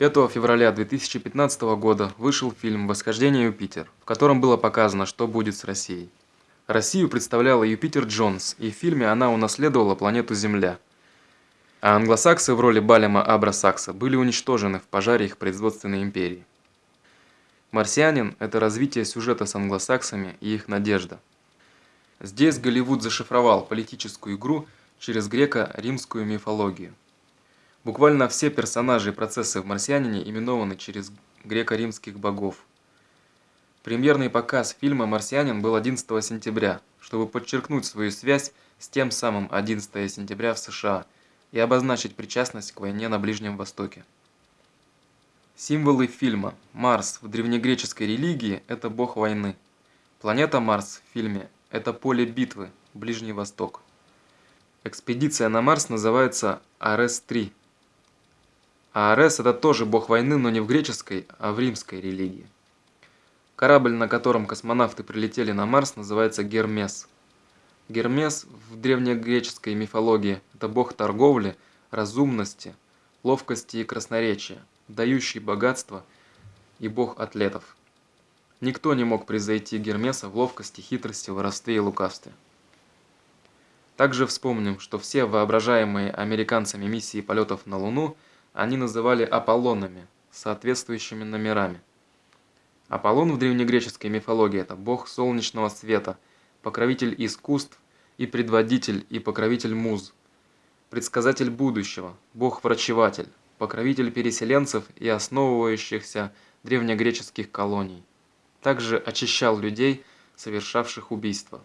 5 февраля 2015 года вышел фильм «Восхождение Юпитер», в котором было показано, что будет с Россией. Россию представляла Юпитер Джонс, и в фильме она унаследовала планету Земля. А англосаксы в роли Балема Абрасакса были уничтожены в пожаре их производственной империи. «Марсианин» – это развитие сюжета с англосаксами и их надежда. Здесь Голливуд зашифровал политическую игру через греко-римскую мифологию. Буквально все персонажи и процессы в «Марсианине» именованы через греко-римских богов. Премьерный показ фильма «Марсианин» был 11 сентября, чтобы подчеркнуть свою связь с тем самым 11 сентября в США и обозначить причастность к войне на Ближнем Востоке. Символы фильма. Марс в древнегреческой религии – это бог войны. Планета Марс в фильме – это поле битвы, Ближний Восток. Экспедиция на Марс называется Арес-3 а Арес – это тоже бог войны, но не в греческой, а в римской религии. Корабль, на котором космонавты прилетели на Марс, называется Гермес. Гермес в древнегреческой мифологии – это бог торговли, разумности, ловкости и красноречия, дающий богатство и бог атлетов. Никто не мог превзойти Гермеса в ловкости, хитрости, воровстве и лукавстве. Также вспомним, что все воображаемые американцами миссии полетов на Луну – они называли Аполлонами, соответствующими номерами. Аполлон в древнегреческой мифологии – это бог солнечного света, покровитель искусств и предводитель и покровитель муз, предсказатель будущего, бог-врачеватель, покровитель переселенцев и основывающихся древнегреческих колоний. Также очищал людей, совершавших убийства.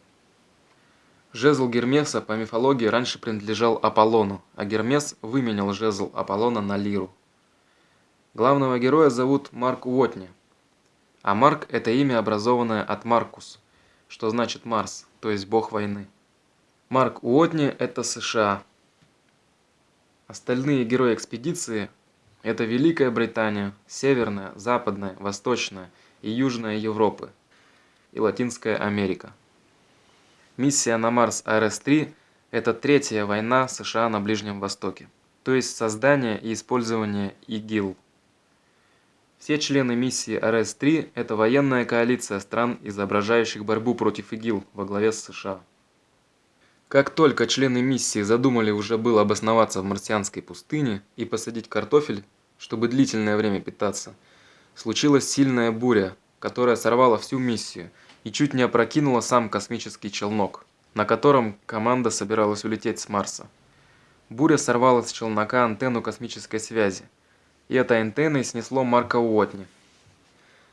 Жезл Гермеса по мифологии раньше принадлежал Аполлону, а Гермес выменял жезл Аполлона на лиру. Главного героя зовут Марк Уотни, а Марк – это имя, образованное от Маркус, что значит Марс, то есть бог войны. Марк Уотни – это США. Остальные герои экспедиции – это Великая Британия, Северная, Западная, Восточная и Южная Европы и Латинская Америка. Миссия на Марс РС-3 – это третья война США на Ближнем Востоке, то есть создание и использование ИГИЛ. Все члены миссии РС-3 – это военная коалиция стран, изображающих борьбу против ИГИЛ во главе с США. Как только члены миссии задумали уже было обосноваться в марсианской пустыне и посадить картофель, чтобы длительное время питаться, случилась сильная буря, которая сорвала всю миссию – и чуть не опрокинула сам космический челнок, на котором команда собиралась улететь с Марса. Буря сорвала с челнока антенну космической связи, и этой антенной снесло Марка Уотни.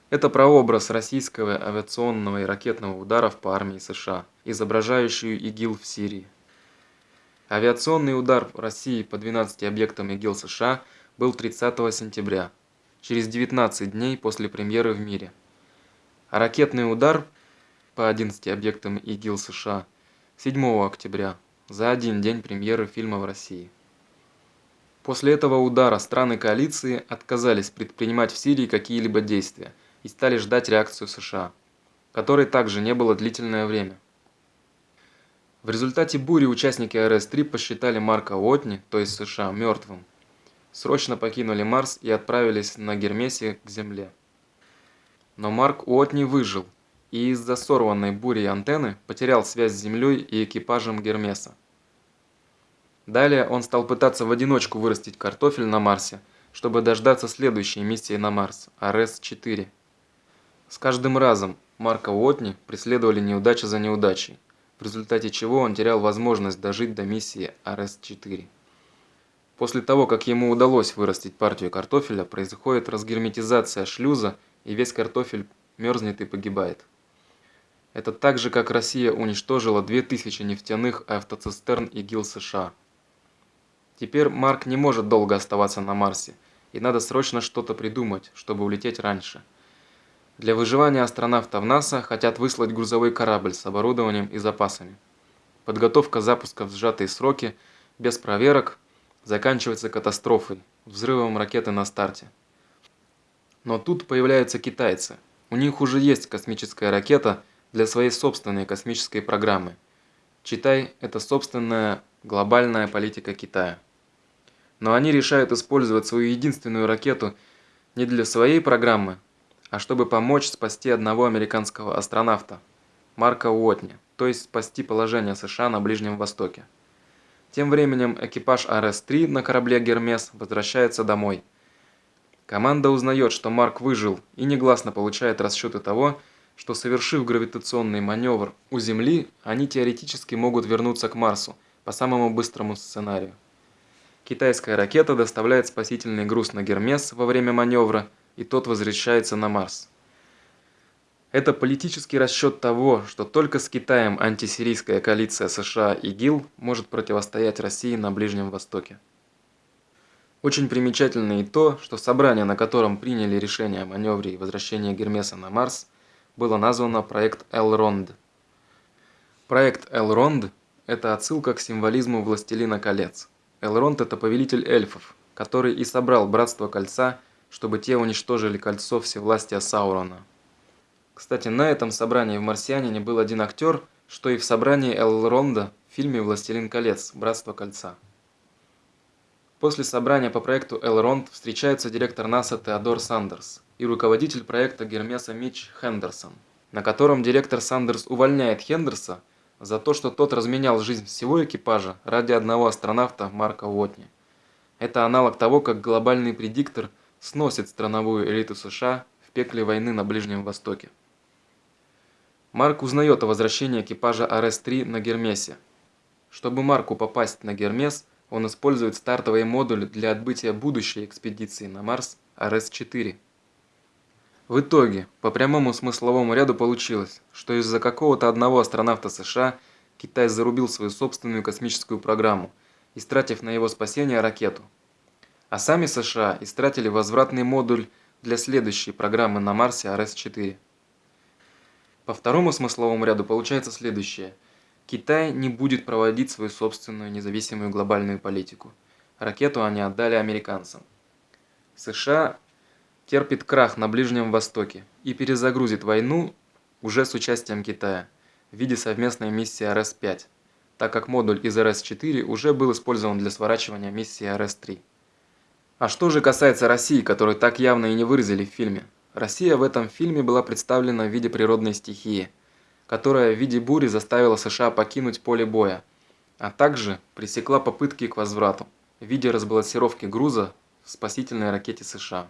Это прообраз российского авиационного и ракетного ударов по армии США, изображающую ИГИЛ в Сирии. Авиационный удар России по 12 объектам ИГИЛ США был 30 сентября, через 19 дней после премьеры в мире. А ракетный удар – по 11 объектам ИГИЛ США 7 октября, за один день премьеры фильма в России. После этого удара страны коалиции отказались предпринимать в Сирии какие-либо действия и стали ждать реакцию США, которой также не было длительное время. В результате бури участники РС-3 посчитали Марка Уотни, то есть США, мертвым. Срочно покинули Марс и отправились на Гермесе к Земле. Но Марк Уотни выжил и из-за сорванной бурей антенны потерял связь с Землей и экипажем Гермеса. Далее он стал пытаться в одиночку вырастить картофель на Марсе, чтобы дождаться следующей миссии на Марс, АРС-4. С каждым разом Марка Уотни преследовали неудача за неудачей, в результате чего он терял возможность дожить до миссии АРС-4. После того, как ему удалось вырастить партию картофеля, происходит разгерметизация шлюза, и весь картофель мерзнет и погибает. Это так же, как Россия уничтожила 2000 нефтяных автоцистерн ИГИЛ США. Теперь Марк не может долго оставаться на Марсе, и надо срочно что-то придумать, чтобы улететь раньше. Для выживания астронавтов НАСА хотят выслать грузовой корабль с оборудованием и запасами. Подготовка запуска в сжатые сроки, без проверок, заканчивается катастрофой, взрывом ракеты на старте. Но тут появляются китайцы. У них уже есть космическая ракета – для своей собственной космической программы. Читай – это собственная глобальная политика Китая. Но они решают использовать свою единственную ракету Не для своей программы, а чтобы помочь спасти одного американского астронавта, Марка Уотни, то есть спасти положение США на Ближнем Востоке. Тем временем экипаж РС-3 на корабле «Гермес» возвращается домой. Команда узнает, что Марк выжил и негласно получает расчеты того, что совершив гравитационный маневр у Земли, они теоретически могут вернуться к Марсу по самому быстрому сценарию. Китайская ракета доставляет спасительный груз на Гермес во время маневра, и тот возвращается на Марс. Это политический расчет того, что только с Китаем антисирийская коалиция США и ГИЛ может противостоять России на Ближнем Востоке. Очень примечательно и то, что собрание, на котором приняли решение о маневре и возвращении Гермеса на Марс, было названо проект Элронд. Проект Элронд – это отсылка к символизму «Властелина колец». Элронд – это повелитель эльфов, который и собрал Братство Кольца, чтобы те уничтожили кольцо всевластия Саурона. Кстати, на этом собрании в «Марсианине» был один актер, что и в собрании Элронда в фильме «Властелин колец. Братство Кольца». После собрания по проекту Элронд встречается директор НАСА Теодор Сандерс и руководитель проекта Гермеса Митч Хендерсон, на котором директор Сандерс увольняет Хендерса за то, что тот разменял жизнь всего экипажа ради одного астронавта Марка Уотни. Это аналог того, как глобальный предиктор сносит страновую элиту США в пекле войны на Ближнем Востоке. Марк узнает о возвращении экипажа РС-3 на Гермесе. Чтобы Марку попасть на Гермес – он использует стартовый модуль для отбытия будущей экспедиции на Марс РС-4. В итоге, по прямому смысловому ряду получилось, что из-за какого-то одного астронавта США Китай зарубил свою собственную космическую программу, истратив на его спасение ракету. А сами США истратили возвратный модуль для следующей программы на Марсе РС-4. По второму смысловому ряду получается следующее – Китай не будет проводить свою собственную независимую глобальную политику. Ракету они отдали американцам. США терпит крах на Ближнем Востоке и перезагрузит войну уже с участием Китая в виде совместной миссии РС-5, так как модуль из РС-4 уже был использован для сворачивания миссии РС-3. А что же касается России, которую так явно и не выразили в фильме? Россия в этом фильме была представлена в виде природной стихии – которая в виде бури заставила США покинуть поле боя, а также пресекла попытки к возврату в виде разбалансировки груза в спасительной ракете США.